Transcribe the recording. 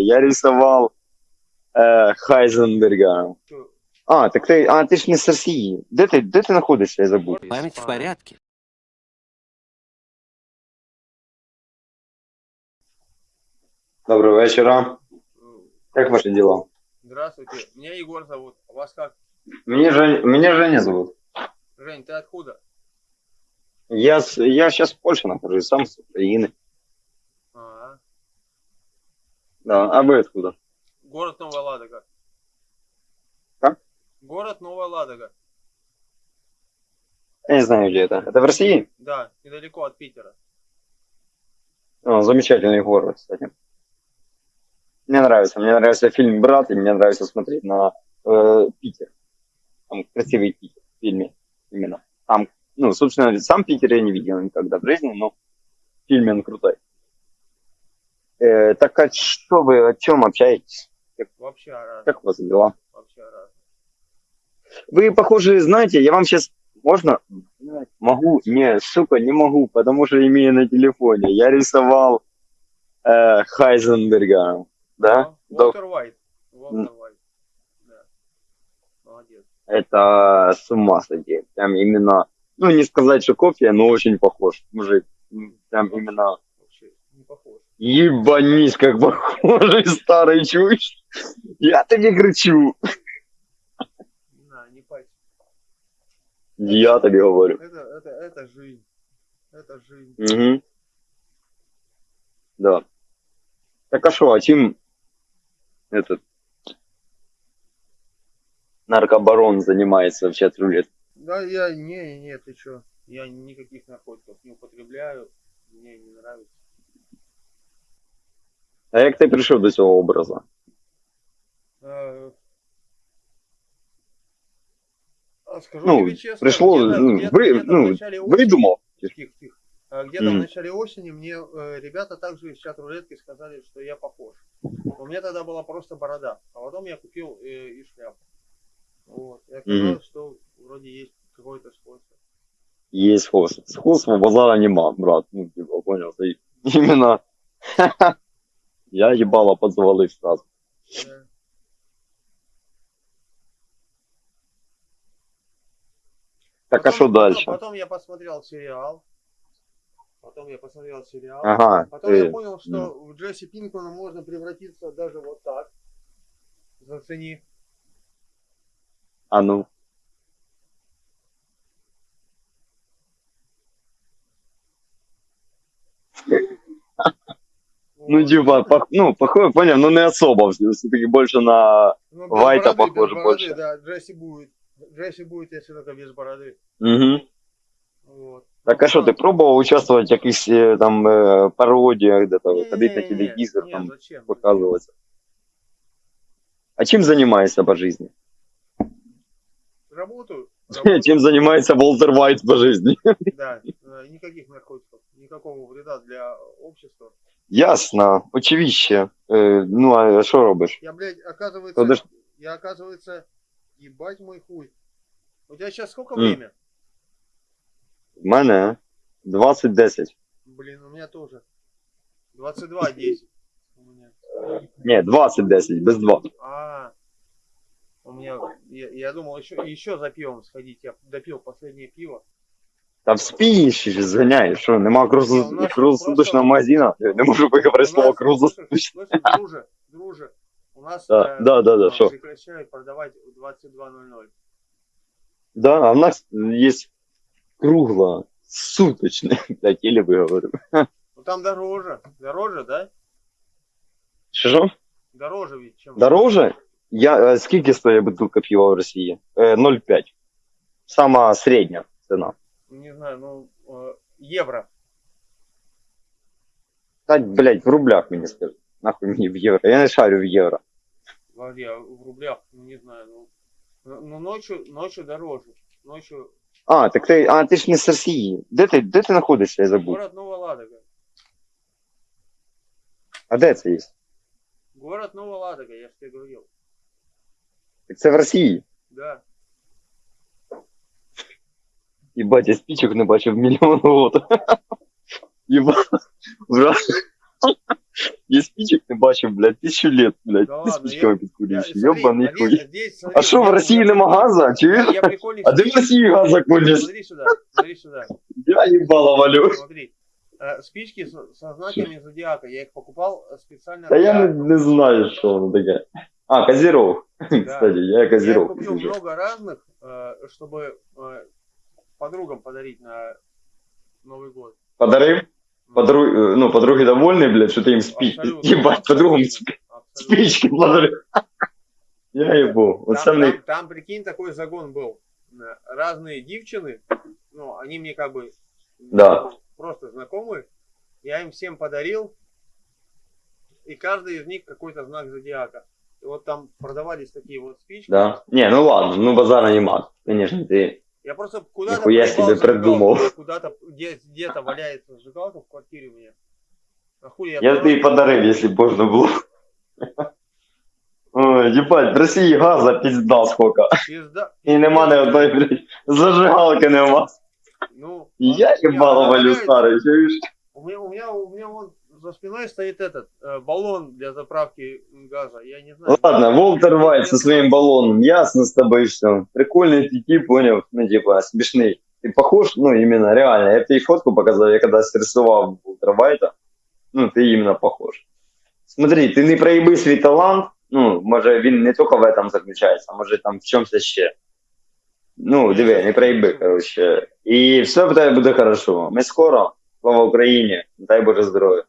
я рисовал е, Хайзенберга. Что, А, так ти, а, ти ж не з Росії. Де ти, де ти знаходишся, я забув. Память в порядке. Доброго вечора. э, Як ваші діла? Здравствуйте, меня Егор зовут. А вас как? Мені Жень, мене Женя зовут. Жень, ты откуда? Я, с- я сейчас в Польше нахожусь, сам с Украины. Да, а вы откуда? город Новая Ладога. Как? Город Новая Ладога. Я не знаю, где это. Это в России? Да, недалеко от Питера. О, замечательный город, кстати. Мне нравится. Мне нравится фильм «Брат», и мне нравится смотреть на э, Питер. Там красивый Питер в фильме именно. Там, ну, собственно, сам Питер я не видел никогда в жизни, но в фильме он крутой. Э, так а что вы, о чем общаетесь? Вообще раз. Как у вас дела? Вообще. Вы, похоже, знаете, я вам сейчас... Можно? Могу? Не, сука, не могу, потому что имею на телефоне. Я рисовал э, Хайзенберга. Да? Уолтер Уайт. Уолтер Уайт. Да. Молодец. Это с ума сойти. Прям именно, ну не сказать, что копия, но очень похож. Мужик, прям именно Вообще не похож. Ебанись, как похожий старый чуешь. Я тебе кричу. На, не пальцы. Я тебе говорю. Это, это, это жизнь. Это жизнь. Угу. Да. Так а что, а чем этот наркобарон занимается вообще от рулет? Да, я, не, не, ты чё? Я никаких наркотиков не употребляю. Мне не нравится. А як ти прийшов до цього образу? А Скажу Ну, тебе честно, пришло, ну, вы- ну, Видумав? Тихо, тихо. Где-то Мгм. в начале осени мне э, ребята также из чат рулетки сказали, что я похож. У меня тогда была просто борода, а потом я купил э, и шляпу. Вот. И оказалось, что вроде есть какое-то сходство. Є сходство. Сходства базара нема, брат. Ну, типа, понял. Ты именно я ебало подзвалив сразу. Так а потом- дальше? Потом я посмотрел сериал. Потом я посмотрел сериал. Ага, Потом я ти, понял, что в Джесси Пинкмана можно превратиться даже вот так. Зацени. а ну. Ну, Вот. типа, пох- ну, похоже, понял, но не особо. Все-таки больше на... Ну, без Вайта бороды, похоже без бороды, больше. Да, Джесси будет. Джесси будет, если только без бороды. Угу. Вот. Так а що, ти пробував участвувати в якихось е, там е, пародіях, де там ходити на Не-не-не, телевізор, не, там зачем? показуватися? А чим займаєшся по житті? Работаю. работаю, Чим займається Волтер Вайт по житті? Да, э, никаких наркотиков, никакого вреда для общества. Ясно, очевидно. Е, ну, а що робиш? Я, блядь, оказывается, Подож- я, оказывается, ебать мой хуй. У тебя сейчас сколько М. время? В мене 20-10. Блин, у меня тоже. 22.10. У меня. Ні, 20-10, без 2. А, у меня, я, я думал еще, еще за пивом сходить. Я допил последнее пиво. Та вспієш і зганяєш, що нема Ні, у круглосу- нас круглосуточного просто- магазина. Я не можу виговорити У слово нас, круглосуточний. слушай, слушай, друже, друже, у нас Да, э, да, да, да, э, что? прекращают продавать в 22.00. Да, а в нас є кругло суточне. Блядь, еле виговорив. Ну там дороже, дороже, да? Що? Дороже ведь, чем... Дороже? Я, е, скільки стоїть бутилка пива в Росії? Е, 0,5. Сама середня ціна. Не знаю, ну, э, евро. Та, блядь, в рублях мені скажи. Нахуй мені в євро. Я не шарю в євро. Вроде а в рублях, ну не знаю, ну, ну, ну, ночью, ночью дороже. Ночью А, так ти, а, ти ж не з Росії. Де ти, де ти знаходишся, я забув. город Новая Ладога. А де це є? Город Новая Ладога, я же тебе говорил. Так це в Росії. Да. Єбать, я спічок не бачив мільйон років. Єбать. Брат, Я спичек не бачив, блядь, тисячу лет, блядь. Да Ти ладно, спичками Я, підкурюєш. смотри, Йобаний Олег, хуй. здесь, смотри, А що в я- Росії я нема прикол- газа? Я, Чуєш? я прикольный А де в спич- Росії газа колеш? Смотри сюда, смотри сюда. Я їбало валю. Смотри. Э, Спички со, со знаками зодиака. Я их покупал э, специально. Та я не, для- не знаю, що воно таке. А, Козіров. Кстати, я Я Козіров. купил много разных, э, чтобы э, подругам подарить на Новый год. Подарив? Подруг, е, ну, подруги довольні, блядь, що ти їм спі... Абсолютно. Їбать, подругам Абсолютно. сп- Абсолютно. спички подарив. Я їбу. Оце Там, в них там, там, прикинь, такой загон был. Э, Разные девчины, ну, они мне как бы Да. просто знакомые. Я им всем подарил, и каждый из них какой-то знак зодиака. И вот там продавались такие вот спички. Да. Не, ну ладно, ну базара нема. Конечно, ти. Я просто куда-то Нихуя себе придумал. Куда-то где, где-то валяется зажигалка в квартире у меня. А хуй я, Я просто- тобі подарив, якщо б можна було. Ой, їбать, в Росії газа пізда сколько. Пизда. І нема ні одної, блядь, зажигалки нема. Ну, Я она валю старий, чуєш? У меня, у меня, у меня вон за спиной стоит этот э, баллон для заправки газа. Я не знаю. Ладно, Волтер Вайт со своим баллоном, ясно с тобой что. Прикольный ты тип, понял, ну типа смешный. Ты похож, ну именно, реально. Я тебе фотку показал, я когда срисував Волтера Вайта, ну ты именно похож. Смотри, ти не проїби свій талант, ну, може він не тільки в этом заключається, а може там в чомусь ще. Ну, диви, не проїби, коротше. І все в тебе буде хорошо. Ми скоро, слава Україні, дай Боже здоров'я.